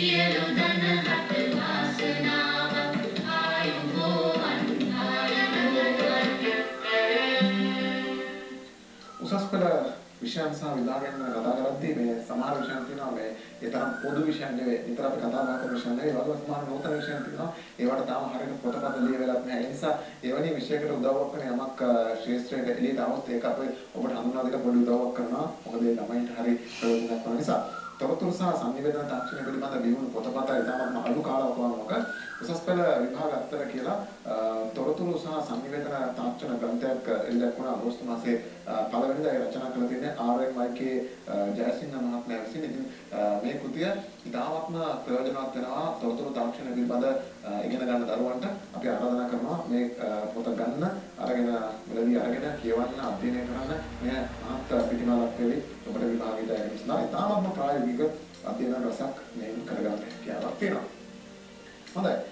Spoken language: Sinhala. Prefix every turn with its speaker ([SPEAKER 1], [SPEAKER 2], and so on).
[SPEAKER 1] සියලු දනහට වාසනාවක් ආයුබෝවන් ආයුබෝවන්
[SPEAKER 2] උසස් පෙළ විෂයන් සහ විභාගයන් ගැන කතා කරද්දී මේ සමහර විෂයන් තියෙනවා. මේ ඒ තරම් පොදු විෂයන් නෙවෙයි. නිතර අපි කතා බහ කරන විෂයන් නෙවෙයි. වගේ සමහර නූතන විෂයන් තියෙනවා. ඒවට තාම හරියට පොතපත ලියවෙලත් නැහැ. ඒ නිසා එවැනි විෂයකට උදව්වක් වෙන යමක් ශාස්ත්‍රයේ එළියට આવොත් ඒක අපේ ඔබට හඳුනා දෙන්න පොඩි උදව්වක් කරනවා. මොකද ඒ ළමයින්ට හරි ප්‍රයෝජනයක් වන නිසා. තොරතුරු සහ සංනිවේදන තාක්ෂණය පිළිබඳ විවුණු පොතපත ඉතාමත්ම අඩු කාලවකවානුවක උසස් පෙළ විභාග අත්තර කියලා තොරතුරු සහ සංනිවේදන තාක්ෂණ ග්‍රන්ථයක් එළිදක් වුණා අගෝස්තු මාසයේ පළවෙනිදා ඒ රචනා කළ තියෙන්නේ ආර්.එම්.වයි.කේ ජයසිංහ මහත්මයා විසින්. ඉතින් මේ කෘතිය ඉතාමත්ම ප්‍රයෝජනවත් වෙනවා තොරතුරු තාක්ෂණ පිළිබඳ ඉගෙන ගන්න දරුවන්ට අපි ආරාධනා කරනවා මේ පොත ගන්න අරගෙන මුලදී අරගෙන කියවන්න අධ්‍යයනය කරන්න මේ මහත් පිටිමාලක් වෙවි ඔබට විභාගයට ගැනීම සඳහා ඉතාමත්ම ප්‍රායෝගික අධ්‍යයන රසක් මේ කරගන්න හැකියාවක් තියෙනවා. හොඳයි